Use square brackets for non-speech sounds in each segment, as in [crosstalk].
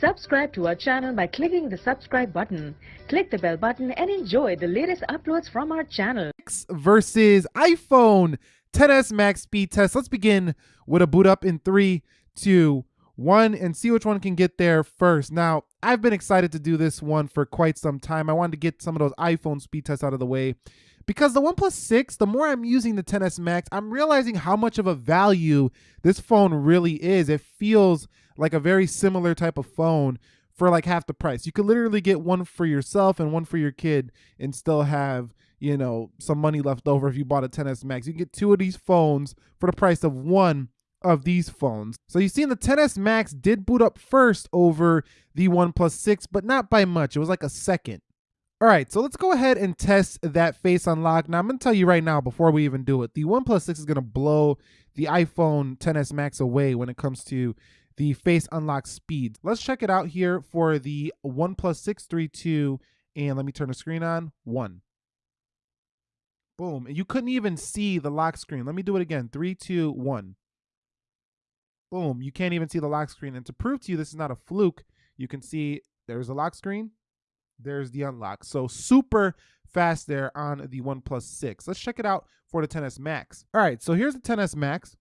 Subscribe to our channel by clicking the subscribe button. Click the bell button and enjoy the latest uploads from our channel. X versus iPhone 10s Max speed test. Let's begin with a boot up in three, two, one, and see which one can get there first. Now, I've been excited to do this one for quite some time. I wanted to get some of those iPhone speed tests out of the way because the OnePlus 6, the more I'm using the 10s Max, I'm realizing how much of a value this phone really is. It feels like a very similar type of phone for like half the price. You could literally get one for yourself and one for your kid and still have, you know, some money left over if you bought a 10s Max. You can get two of these phones for the price of one of these phones. So you see the 10s Max did boot up first over the OnePlus 6, but not by much. It was like a second. All right, so let's go ahead and test that face unlock. Now I'm gonna tell you right now before we even do it, the OnePlus 6 is gonna blow the iPhone 10s Max away when it comes to the face unlock speed. Let's check it out here for the OnePlus 632, and let me turn the screen on, one. Boom, and you couldn't even see the lock screen. Let me do it again, three, two, one. Boom, you can't even see the lock screen. And to prove to you this is not a fluke, you can see there's a lock screen, there's the unlock. So super fast there on the OnePlus 6. Let's check it out for the 10s Max. All right, so here's the 10s Max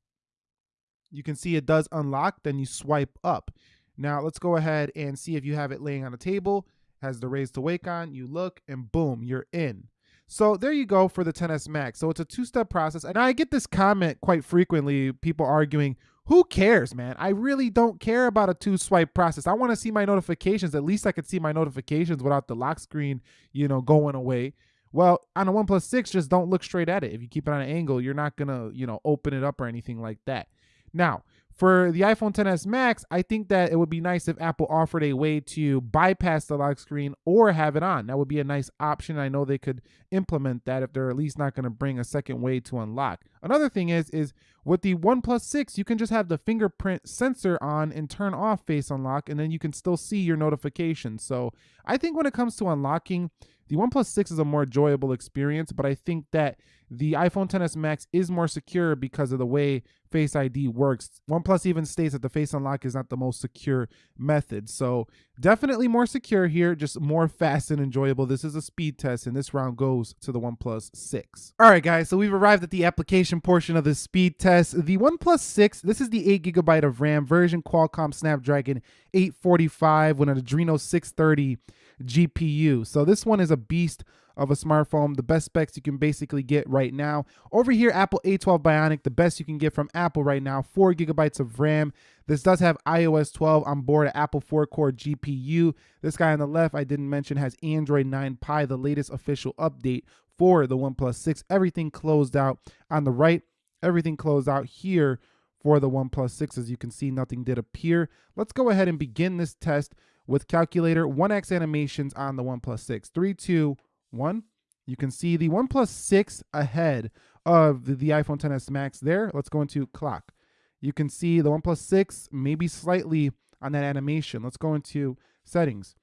you can see it does unlock, then you swipe up. Now let's go ahead and see if you have it laying on a table, has the raise to wake on, you look and boom, you're in. So there you go for the 10s Max. So it's a two-step process. And I get this comment quite frequently, people arguing, who cares, man? I really don't care about a two swipe process. I want to see my notifications. At least I could see my notifications without the lock screen, you know, going away. Well, on a OnePlus 6, just don't look straight at it. If you keep it on an angle, you're not going to, you know, open it up or anything like that. Now, for the iPhone 10s Max, I think that it would be nice if Apple offered a way to bypass the lock screen or have it on. That would be a nice option. I know they could implement that if they're at least not going to bring a second way to unlock. Another thing is is with the OnePlus 6, you can just have the fingerprint sensor on and turn off face unlock and then you can still see your notifications. So, I think when it comes to unlocking, the OnePlus 6 is a more enjoyable experience, but I think that the iPhone 10s Max is more secure because of the way Face ID works. OnePlus even states that the Face Unlock is not the most secure method. So definitely more secure here, just more [laughs] fast and enjoyable. This is a speed test, and this round goes to the OnePlus 6. All right, guys, so we've arrived at the application portion of the speed test. The OnePlus 6, this is the 8 gigabyte of RAM version, Qualcomm Snapdragon 845 with an Adreno 630 GPU. So this one is a beast of a smartphone, the best specs you can basically get right now. Over here, Apple A12 Bionic, the best you can get from Apple right now, four gigabytes of RAM. This does have iOS 12 on board, Apple 4-core GPU. This guy on the left, I didn't mention, has Android 9 Pie, the latest official update for the OnePlus 6. Everything closed out on the right, everything closed out here for the OnePlus 6. As you can see, nothing did appear. Let's go ahead and begin this test with calculator 1x animations on the OnePlus 6. 3, 2, 1. You can see the OnePlus 6 ahead of the, iPhone 10s Max there. Let's go into clock. You can see the OnePlus 6 maybe slightly on that animation. Let's go into settings.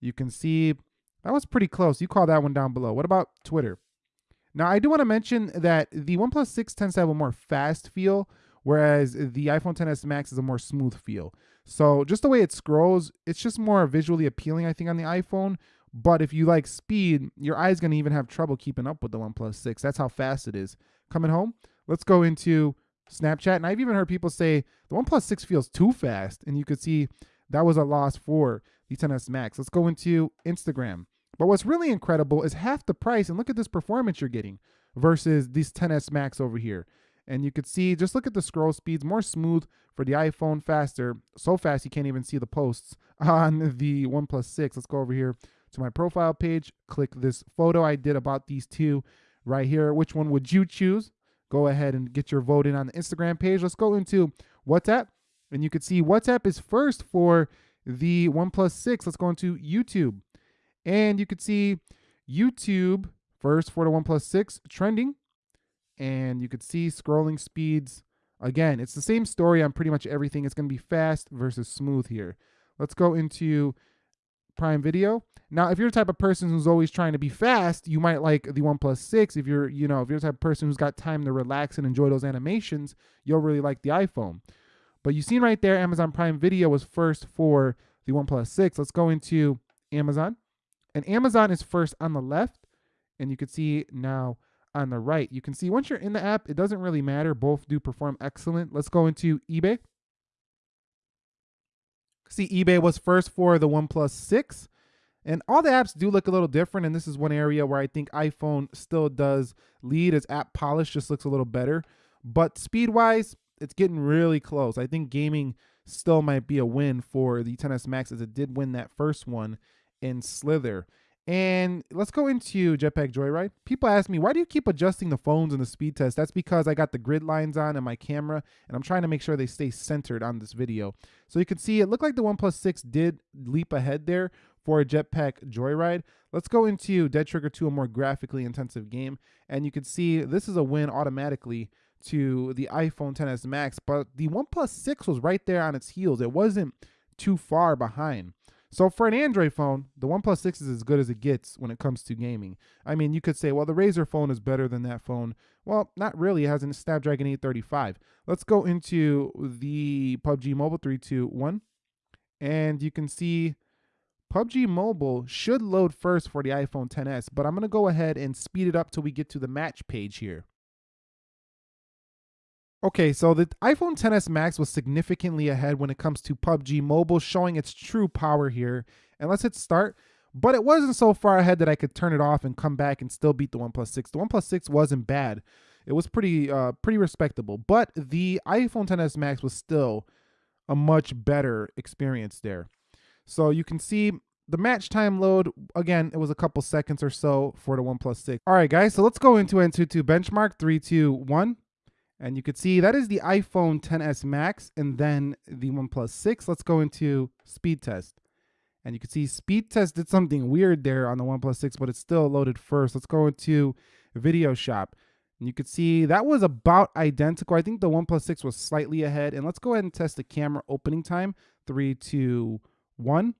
You can see that was pretty close. You call that one down below. What about Twitter? Now, I do want to mention that the OnePlus 6 tends to have a more fast feel, whereas the iPhone 10s Max is a more smooth feel. So just the way it scrolls, it's just more visually appealing, I think, on the iPhone. But if you like speed, your eye's gonna even have trouble keeping up with the OnePlus 6. That's how fast it is. Coming home, let's go into Snapchat. And I've even heard people say the OnePlus 6 feels too fast. And you could see that was a loss for the 10s Max. Let's go into Instagram. But what's really incredible is half the price, and look at this performance you're getting versus these 10s Max over here. And you could see, just look at the scroll speeds, more smooth for the iPhone, faster. So fast you can't even see the posts [laughs] on the OnePlus 6. Let's go over here to my profile page, click this photo I did about these two right here. Which one would you choose? Go ahead and get your vote in on the Instagram page. Let's go into WhatsApp. And you can see WhatsApp is first for the OnePlus 6. Let's go into YouTube. And you could see YouTube first for the 1 6 trending and you could see scrolling speeds. Again, it's the same story on pretty much everything. It's going to be fast versus smooth here. Let's go into Prime Video. Now, if you're the type of person who's always trying to be fast, you might like the OnePlus 6. If you're, you know, if you're the type of person who's got time to relax and enjoy those animations, you'll really like the iPhone. But you seen right there, Amazon Prime Video was first for the OnePlus 6. Let's go into Amazon. And Amazon is first on the left. And you can see now on the right. You can see once you're in the app, it doesn't really matter. Both do perform excellent. Let's go into eBay. See, eBay was first for the OnePlus 6. And all the apps do look a little different. And this is one area where I think iPhone still does lead as app polish just looks a little better. But speed wise, it's getting really close. I think gaming still might be a win for the 10s Max as it did win that first one in Slither. And let's go into Jetpack Joyride. People ask me, why do you keep adjusting the phones in the speed test? That's because I got the grid lines on in my camera and I'm trying to make sure they stay centered on this video. So you can see it looked like the OnePlus 6 did leap ahead there for a Jetpack Joyride. Let's go into Dead Trigger 2, a more graphically intensive game. And you can see this is a win automatically to the iPhone 10s Max, but the OnePlus 6 was right there on its heels. It wasn't too far behind. So for an Android phone, the OnePlus 6 is as good as it gets when it comes to gaming. I mean, you could say, well, the Razer phone is better than that phone. Well, not really. It has a Snapdragon 835. Let's go into the PUBG Mobile 321. And you can see PUBG Mobile should load first for the iPhone 10s, but I'm going to go ahead and speed it up till we get to the match page here. Okay, so the iPhone 10s Max was significantly ahead when it comes to PUBG Mobile, showing its true power here. And let's hit start. But it wasn't so far ahead that I could turn it off and come back and still beat the OnePlus 6. The OnePlus 6 wasn't bad. It was pretty uh, pretty respectable. But the iPhone 10s Max was still a much better experience there. So you can see the match time load, again, it was a couple seconds or so for the OnePlus 6. All right, guys, so let's go into Antutu benchmark. Three, two, one. And you can see that is the iPhone 10s Max and then the OnePlus 6. Let's go into speed test. And you can see speed test did something weird there on the OnePlus 6, but it's still loaded first. Let's go into video shop. And you can see that was about identical. I think the OnePlus 6 was slightly ahead. And let's go ahead and test the camera opening time. Three, two, one.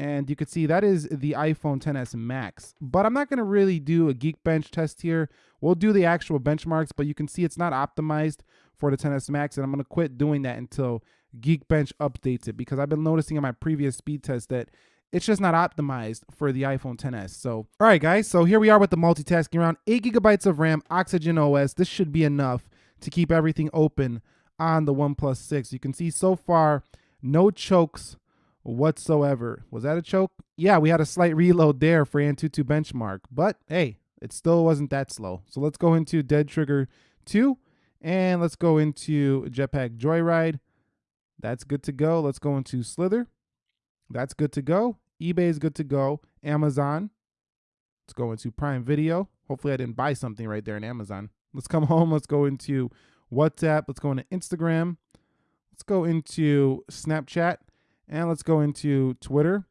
And you can see that is the iPhone 10s Max. But I'm not going to really do a Geekbench test here. We'll do the actual benchmarks, but you can see it's not optimized for the 10s Max. And I'm going to quit doing that until Geekbench updates it because I've been noticing in my previous speed test that it's just not optimized for the iPhone 10s. So, all right, guys. So here we are with the multitasking around 8 gigabytes of RAM, Oxygen OS. This should be enough to keep everything open on the OnePlus 6. You can see so far no chokes whatsoever. Was that a choke? Yeah, we had a slight reload there for Antutu benchmark, but hey, it still wasn't that slow. So let's go into Dead Trigger 2 and let's go into Jetpack Joyride. That's good to go. Let's go into Slither. That's good to go. eBay is good to go. Amazon. Let's go into Prime Video. Hopefully I didn't buy something right there in Amazon. Let's come [laughs] home. Let's go into WhatsApp. Let's go into Instagram. Let's go into Snapchat. And let's go into Twitter.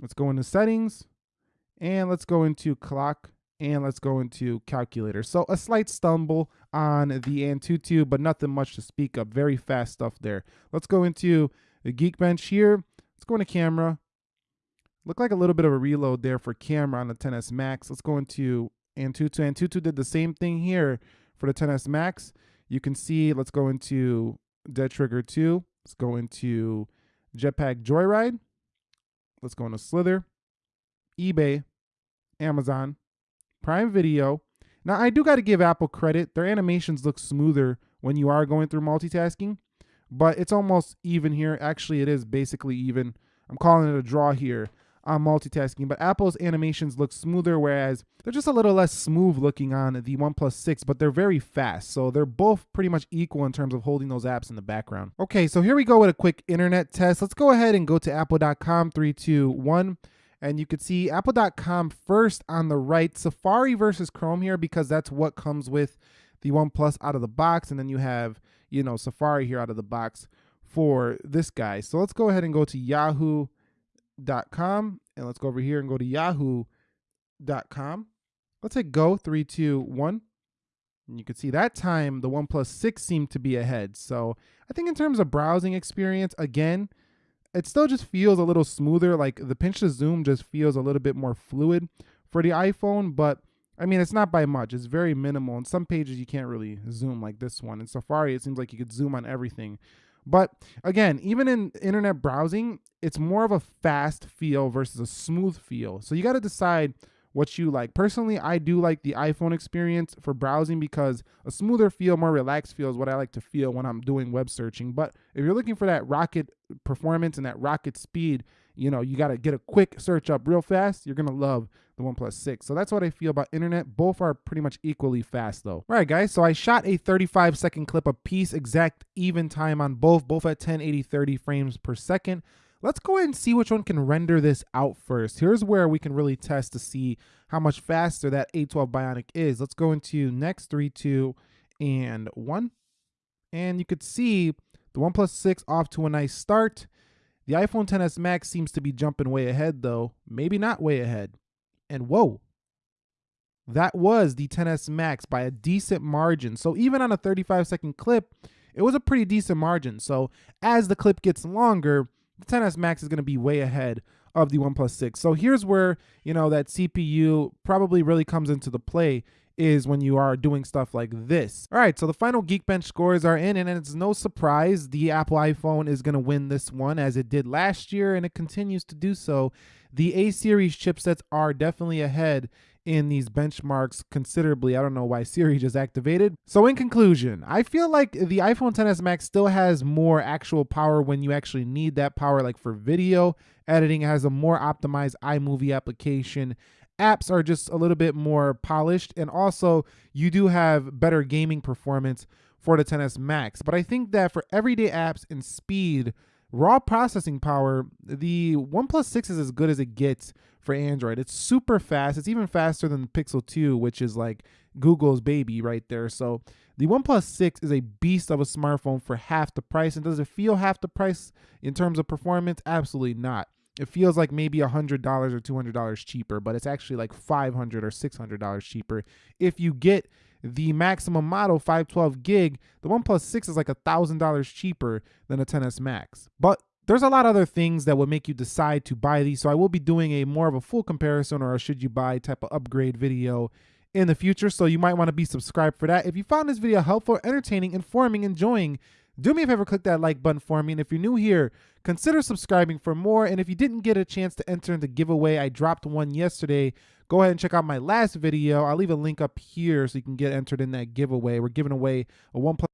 Let's go into settings. And let's go into clock. And let's go into calculator. So a slight stumble on the Antutu, but nothing much to speak of. Very fast stuff there. Let's go into the Geekbench here. Let's go into camera. Look like a little bit of a reload there for camera on the 10s Max. Let's go into Antutu. Antutu did the same thing here for the 10s Max. You can see, let's go into Dead Trigger 2. Let's go into Jetpack Joyride. Let's go into Slither, eBay, Amazon, Prime Video. Now, I do got to give Apple credit. Their animations look smoother when you are going through multitasking, but it's almost even here. Actually, it is basically even. I'm calling it a draw here on multitasking, but Apple's animations look smoother, whereas they're just a little less smooth looking on the OnePlus 6, but they're very fast. So they're both pretty much equal in terms of holding those apps in the background. Okay, so here we go with a quick internet test. Let's go ahead and go to apple.com, three, two, one. And you can see apple.com first on the right, Safari versus Chrome here, because that's what comes with the OnePlus out of the box. And then you have, you know, Safari here out of the box for this guy. So let's go ahead and go to Yahoo com and let's go over here and go to yahoo.com. Let's hit go three, two, one. And you can see that time the OnePlus 6 seemed to be ahead. So I think in terms of browsing experience, again, it still just feels a little smoother. Like the pinch to zoom just feels a little bit more fluid for the iPhone, but I mean, it's not by much. It's very minimal. In some pages, you can't really zoom like this one. In Safari, it seems like you could zoom on everything. But again, even in internet browsing, it's more of a fast feel versus a smooth feel. So you got to decide what you like. Personally, I do like the iPhone experience for browsing because a smoother feel, more relaxed feel is what I like to feel when I'm doing web searching. But if you're looking for that rocket performance and that rocket speed, you know, you got to get a quick search up real fast. You're going to love the OnePlus 6. So that's what I feel about internet. Both are pretty much equally fast though. All right, guys. So I shot a 35 second clip a piece, exact even time on both, both at 1080 30 frames per second. Let's go ahead and see which one can render this out first. Here's where we can really test to see how much faster that A12 Bionic is. Let's go into next, three, two, and one. And you could see the OnePlus 6 off to a nice start. The iPhone 10s Max seems to be jumping way ahead though. Maybe not way ahead. And whoa, that was the 10s Max by a decent margin. So even on a 35 second clip, it was a pretty decent margin. So as the clip gets longer, the 10s Max is going to be way ahead of the OnePlus 6. So here's where, you know, that CPU probably really comes into the play is when you are doing stuff like this. All right, so the final Geekbench scores are in, and it's no surprise the Apple iPhone is going to win this one as it did last year, and it continues to do so. The A series chipsets are definitely ahead in these benchmarks considerably. I don't know why Siri just activated. So in conclusion, I feel like the iPhone 10s Max still has more actual power when you actually need that power, like for video editing, it has a more optimized iMovie application. Apps are just a little bit more polished, and also you do have better gaming performance for the 10s Max. But I think that for everyday apps and speed, raw processing power, the OnePlus 6 is as good as it gets for Android. It's super fast. It's even faster than the Pixel 2, which is like Google's baby right there. So the OnePlus 6 is a beast of a smartphone for half the price. And does it feel half the price in terms of performance? Absolutely not. It feels like maybe $100 or $200 cheaper, but it's actually like 500 or $600 cheaper if you get the maximum model 512 gig, the OnePlus 6 is like a $1,000 cheaper than a 10s Max. But there's a lot of other things that would make you decide to buy these. So I will be doing a more of a full comparison or a should you buy type of upgrade video in the future. So you might want to be subscribed for that. If you found this video helpful, entertaining, informing, enjoying, do me a favor, click that like button for me. And if you're new here, consider subscribing for more. And if you didn't get a chance to enter in the giveaway, I dropped one yesterday. Go ahead and check out my last video. I'll leave a link up here so you can get entered in that giveaway. We're giving away a OnePlus